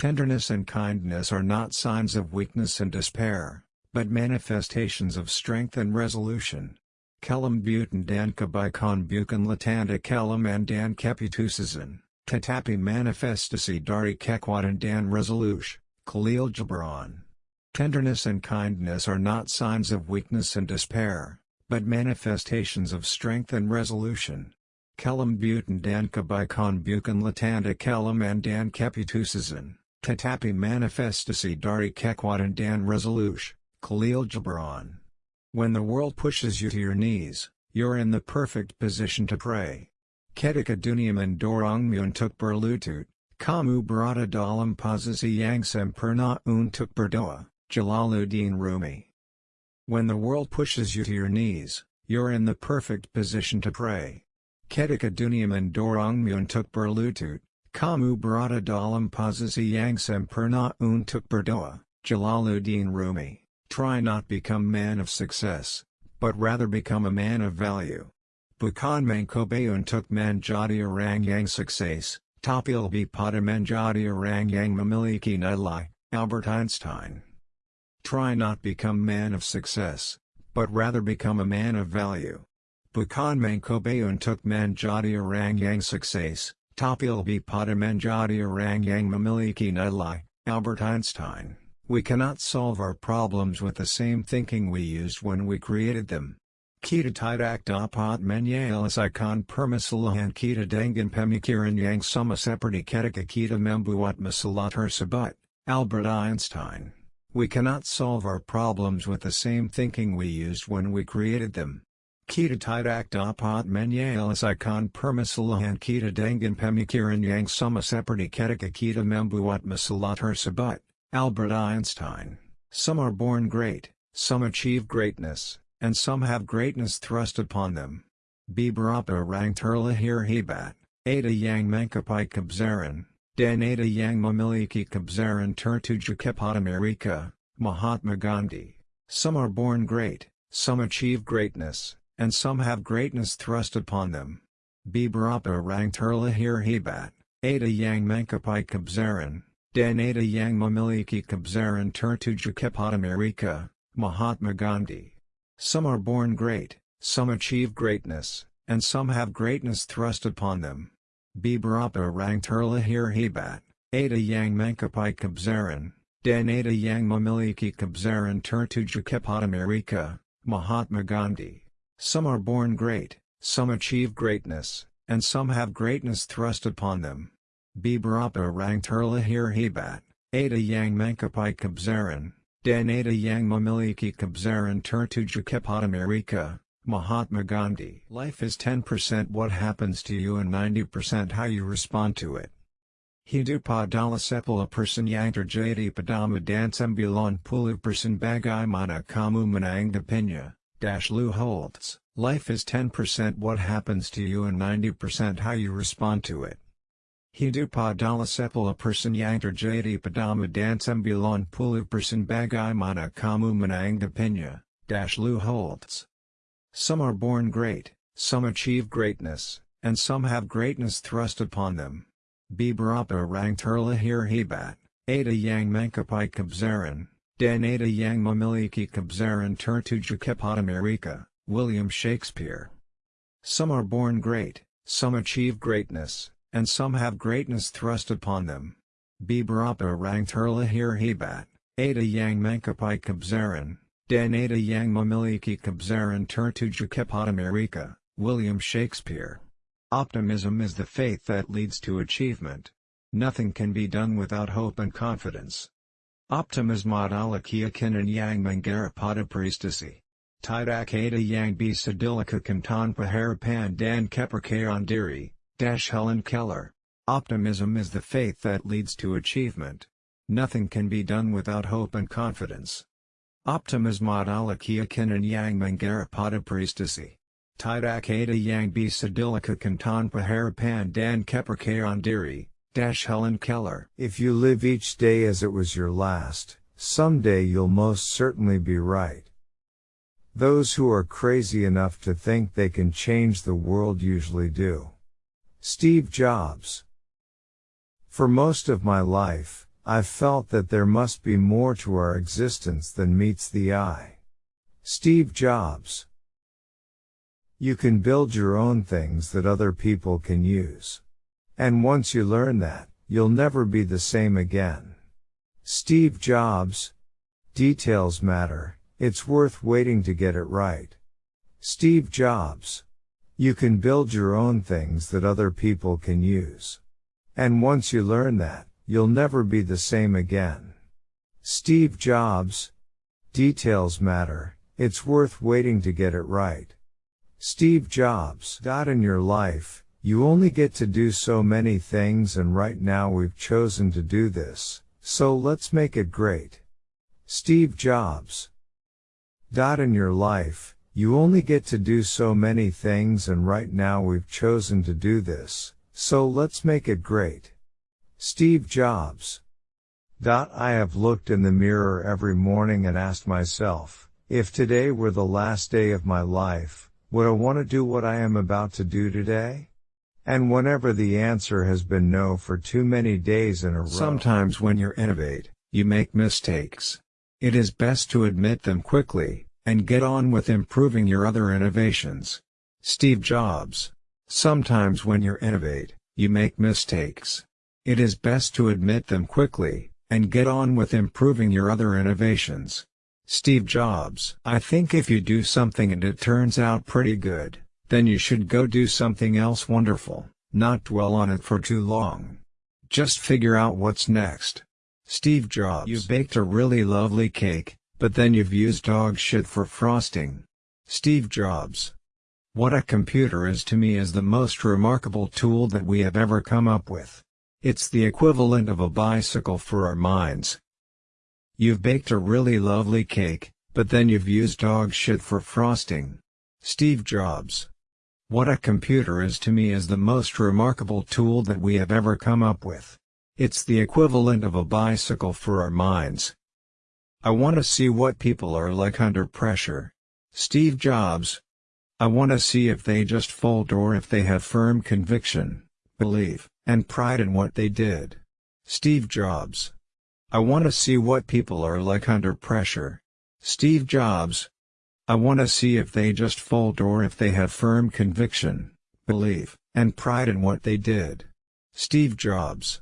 Tenderness and kindness are not signs of weakness and despair, but manifestations of strength and resolution. Kelam butan dan kabaikan bukan latanda kelam and dan keputusasan, tetapi manifestasi dari kekuatan dan resolution, Khalil Gibran. Tenderness and kindness are not signs of weakness and despair, but manifestations of strength and resolution. Kelam butan dan kabaikan bukan latanda kelam and dan keputusasan, tetapi manifestasi dari kekuatan dan resolution, Khalil Gibran. When the world pushes you to your knees, you're in the perfect position to pray. Ketika dunia mendorongmu untuk berlutut, kamu berada dalam posisi yang sempurna untuk berdoa, Jalaluddin Rumi. When the world pushes you to your knees, you're in the perfect position to pray. Ketika dunia mendorongmu untuk berlutut, kamu berada dalam posisi yang sempurna untuk berdoa, Jalaluddin Rumi. Try not become man of success, but rather become a man of value. Bukan mencoba untuk menjadi orang yang sukses, tapi lebih pada menjadi orang yang memiliki nilai, Albert Einstein. Try not become man of success, but rather become a man of value. Bukan mencoba untuk menjadi orang yang sukses, lebih pada orang yang memiliki nilai, Albert Einstein. We cannot solve our problems with the same thinking we used when we created them. Kita tidak dapat menyelesaikan permasalahan kita dengan pemikiran yang sama seperti ketika kita membuat masalah tersebut, Albert Einstein. We cannot solve our problems with the same thinking we used when we created them. Kita tidak dapat menyelesaikan permasalahan kita dengan pemikiran yang sama seperti ketika kita membuat masalah tersebut, Albert Einstein. Some are born great, some achieve greatness, and some have greatness thrust upon them. Beberapa orang terlahir hebat, ada yang mencapai kebesaran, dan ada yang memiliki kebesaran tertuju kepada mereka, Mahatma Gandhi. Some are born great, some achieve greatness, and some have greatness thrust upon them. Beberapa orang terlahir hebat, ada yang mencapai kebesaran, Dan ada yang memiliki kebesaran tertuju kepada mereka, Mahatma Gandhi. Some are born great, some achieve greatness, and some have greatness thrust upon them. Beberapa orang terlahir hebat, ada yang mencapai kebesaran, dan ada yang memiliki kebesaran tertuju kepada mereka, Mahatma Gandhi. Some are born great, some achieve greatness, and some have greatness thrust upon them. Beberapa orang terlahir hebat, ada yang mencapai kebesaran, dan ada yang memiliki kebesaran tertuju kepada mereka, Mahatma Gandhi. Life is 10% what happens to you and 90% how you respond to it. Hidup adalah sepuluh persen yang terjadi padamu dan sembilan puluh persen bagaimana kamu menanggapinya, Dash Lou Holtz. Life is 10% what happens to you and 90% how you respond to it. Hidup adalah sepuluh persen yang terjadi padamu dan sembilan puluh persen bagaimana kamu menanggapinya, Dash Lou Holtz. Some are born great, some achieve greatness, and some have greatness thrust upon them. Beberapa orang terlahir hebat, ada yang mencapai kebesaran, ada yang memiliki kebesaran tertuju mereka, William Shakespeare. Some are born great, some achieve greatness, and some have greatness thrust upon them. Beberapa orang terlahir hebat, ada yang mencapai kebesaran, dan ada yang memiliki kebesaran tertuju mereka, William Shakespeare. Optimism is the faith that leads to achievement. Nothing can be done without hope and confidence. Optimism adalah keyakinan yang menggarap prestasi. Tidak ada yang bisa dilakukan tanpa harapan dan kepercayaan diri, Dash Helen Keller. Optimism is the faith that leads to achievement. Nothing can be done without hope and confidence. Optimism adalah keyakinan yang menggarap prestasi. Tidak ada yang bisa dilakukan tanpa harapan dan kepercayaan diri. Dash Helen Keller. If you live each day as it was your last, someday you'll most certainly be right. Those who are crazy enough to think they can change the world usually do. Steve Jobs. For most of my life, I've felt that there must be more to our existence than meets the eye. Steve Jobs. You can build your own things that other people can use. And once you learn that, you'll never be the same again. Steve Jobs. Details matter, it's worth waiting to get it right. Steve Jobs. You can build your own things that other people can use. And once you learn that, you'll never be the same again. Steve Jobs. Details matter, it's worth waiting to get it right. Steve Jobs. Got in your life, you only get to do so many things and right now we've chosen to do this, so let's make it great. Steve Jobs. Dot In your life, you only get to do so many things and right now we've chosen to do this, so let's make it great. Steve Jobs. Dot I have looked in the mirror every morning and asked myself, if today were the last day of my life, would I want to do what I am about to do today? And whenever the answer has been no for too many days in a row. Sometimes when you innovate, you make mistakes. It is best to admit them quickly, and get on with improving your other innovations. Steve Jobs. Sometimes when you innovate, you make mistakes. It is best to admit them quickly, and get on with improving your other innovations. Steve Jobs. I think if you do something and it turns out pretty good, then you should go do something else wonderful, not dwell on it for too long. Just figure out what's next. Steve Jobs. You baked a really lovely cake, but then you've used dog shit for frosting. Steve Jobs. What a computer is to me is the most remarkable tool that we have ever come up with. It's the equivalent of a bicycle for our minds, You've baked a really lovely cake, but then you've used dog shit for frosting. Steve Jobs. What a computer is to me is the most remarkable tool that we have ever come up with. It's the equivalent of a bicycle for our minds. I want to see what people are like under pressure. Steve Jobs. I want to see if they just fold or if they have firm conviction, belief, and pride in what they did. Steve Jobs. I want to see what people are like under pressure. Steve Jobs. I want to see if they just fold or if they have firm conviction, belief, and pride in what they did. Steve Jobs.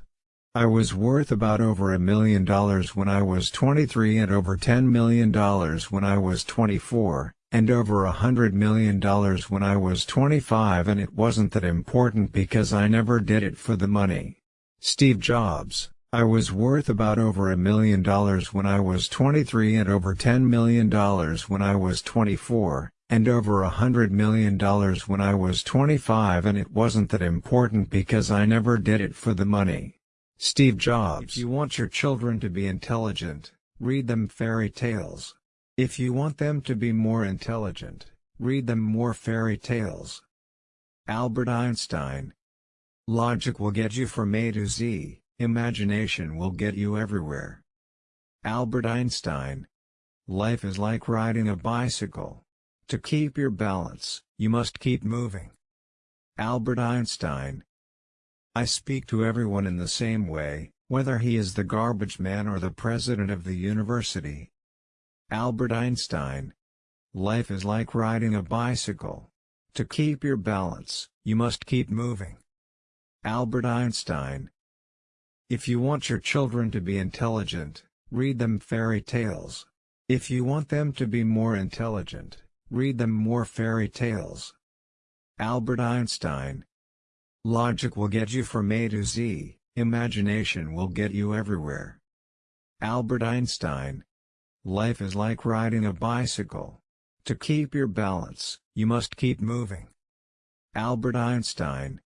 I was worth about over a million dollars when I was 23 and over $10 million when I was 24, and over a hundred million dollars when I was 25 and it wasn't that important because I never did it for the money. Steve Jobs. I was worth about over a million dollars when I was 23 and over $10 million when I was 24, and over a hundred million dollars when I was 25 and it wasn't that important because I never did it for the money. Steve Jobs If you want your children to be intelligent, read them fairy tales. If you want them to be more intelligent, read them more fairy tales. Albert Einstein Logic will get you from A to Z. Imagination will get you everywhere. Albert Einstein. Life is like riding a bicycle. To keep your balance, you must keep moving. Albert Einstein. I speak to everyone in the same way, whether he is the garbage man or the president of the university. Albert Einstein. Life is like riding a bicycle. To keep your balance, you must keep moving. Albert Einstein. If you want your children to be intelligent, read them fairy tales. If you want them to be more intelligent, read them more fairy tales. Albert Einstein Logic will get you from A to Z, imagination will get you everywhere. Albert Einstein Life is like riding a bicycle. To keep your balance, you must keep moving. Albert Einstein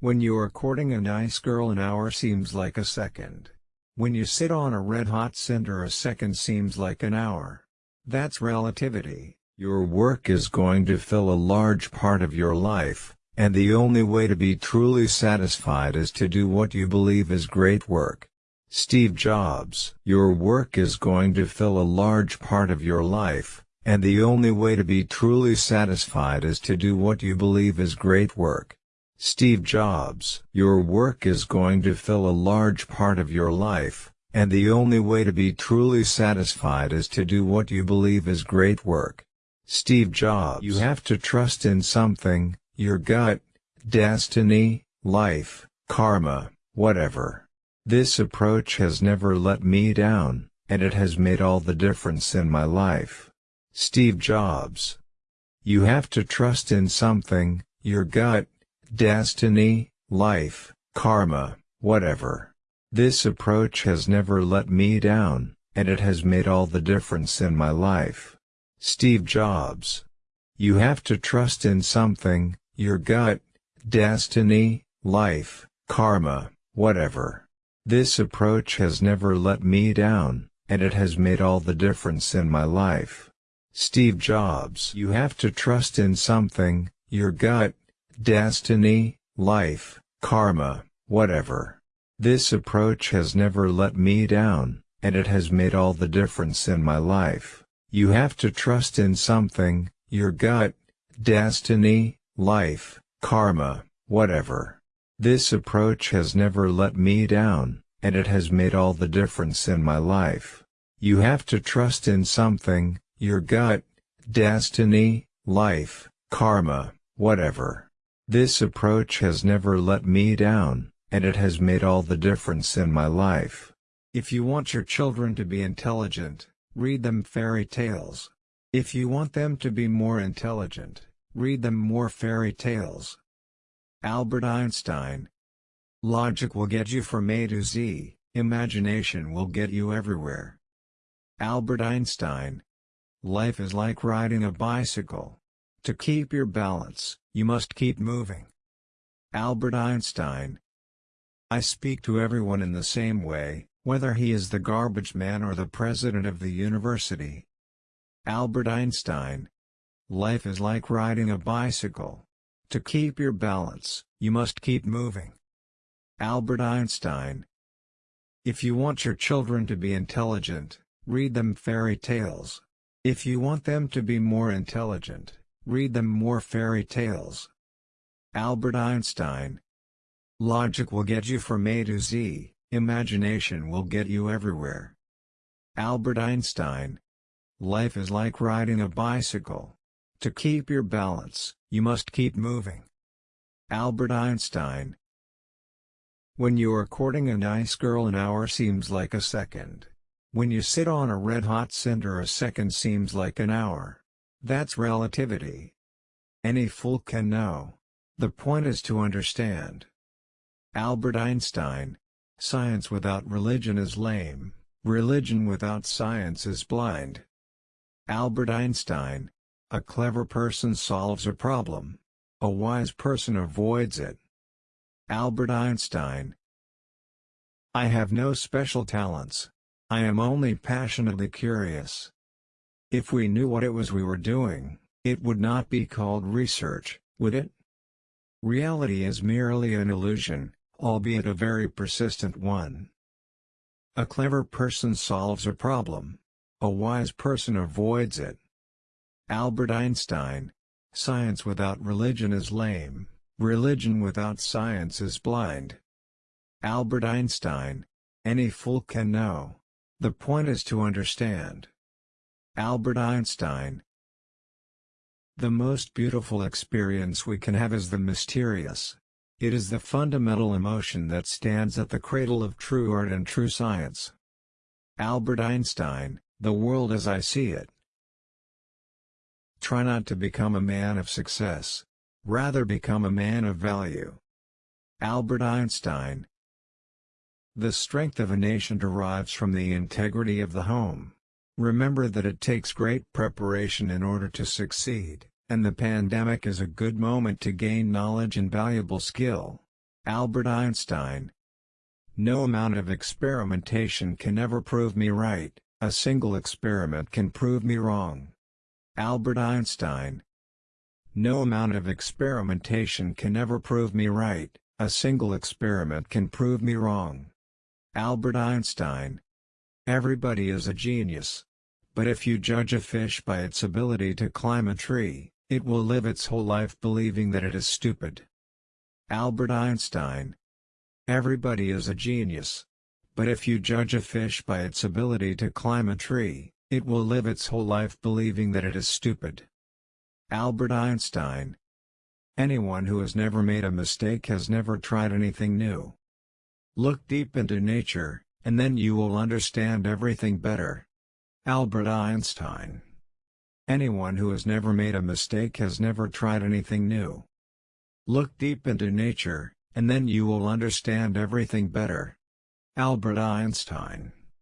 when you are courting a nice girl an hour seems like a second. When you sit on a red-hot cinder a second seems like an hour. That's relativity. Your work is going to fill a large part of your life, and the only way to be truly satisfied is to do what you believe is great work. Steve Jobs Your work is going to fill a large part of your life, and the only way to be truly satisfied is to do what you believe is great work. Steve Jobs. Your work is going to fill a large part of your life, and the only way to be truly satisfied is to do what you believe is great work. Steve Jobs. You have to trust in something, your gut, destiny, life, karma, whatever. This approach has never let me down, and it has made all the difference in my life. Steve Jobs. You have to trust in something, your gut, destiny, life, karma, whatever. This approach has never let me down, and it has made all the difference in my life. Steve Jobs. You have to trust in something, your gut, destiny, life, karma, whatever. This approach has never let me down, and it has made all the difference in my life. Steve Jobs. You have to trust in something, your gut, destiny, life, karma, whatever. This approach has never let me down, and it has made all the difference in my life. You have to trust in something, your gut, destiny, life, karma, whatever. This approach has never let me down, and it has made all the difference in my life. You have to trust in something, your gut, destiny, life, karma, whatever. This approach has never let me down, and it has made all the difference in my life. If you want your children to be intelligent, read them fairy tales. If you want them to be more intelligent, read them more fairy tales. Albert Einstein Logic will get you from A to Z, imagination will get you everywhere. Albert Einstein Life is like riding a bicycle. To keep your balance, you must keep moving. Albert Einstein I speak to everyone in the same way, whether he is the garbage man or the president of the university. Albert Einstein Life is like riding a bicycle. To keep your balance, you must keep moving. Albert Einstein If you want your children to be intelligent, read them fairy tales. If you want them to be more intelligent, Read them more fairy tales. Albert Einstein Logic will get you from A to Z, imagination will get you everywhere. Albert Einstein Life is like riding a bicycle. To keep your balance, you must keep moving. Albert Einstein When you are courting a nice girl an hour seems like a second. When you sit on a red-hot cinder a second seems like an hour. That's relativity. Any fool can know. The point is to understand. Albert Einstein Science without religion is lame, religion without science is blind. Albert Einstein A clever person solves a problem. A wise person avoids it. Albert Einstein I have no special talents. I am only passionately curious. If we knew what it was we were doing, it would not be called research, would it? Reality is merely an illusion, albeit a very persistent one. A clever person solves a problem. A wise person avoids it. Albert Einstein Science without religion is lame, religion without science is blind. Albert Einstein Any fool can know. The point is to understand. Albert Einstein The most beautiful experience we can have is the mysterious. It is the fundamental emotion that stands at the cradle of true art and true science. Albert Einstein, The World as I See It Try not to become a man of success. Rather become a man of value. Albert Einstein The strength of a nation derives from the integrity of the home. Remember that it takes great preparation in order to succeed, and the pandemic is a good moment to gain knowledge and valuable skill. Albert Einstein No amount of experimentation can ever prove me right, a single experiment can prove me wrong. Albert Einstein No amount of experimentation can ever prove me right, a single experiment can prove me wrong. Albert Einstein Everybody is a genius. But if you judge a fish by its ability to climb a tree, it will live its whole life believing that it is stupid. Albert Einstein. Everybody is a genius. But if you judge a fish by its ability to climb a tree, it will live its whole life believing that it is stupid. Albert Einstein. Anyone who has never made a mistake has never tried anything new. Look deep into nature, and then you will understand everything better. Albert Einstein. Anyone who has never made a mistake has never tried anything new. Look deep into nature, and then you will understand everything better. Albert Einstein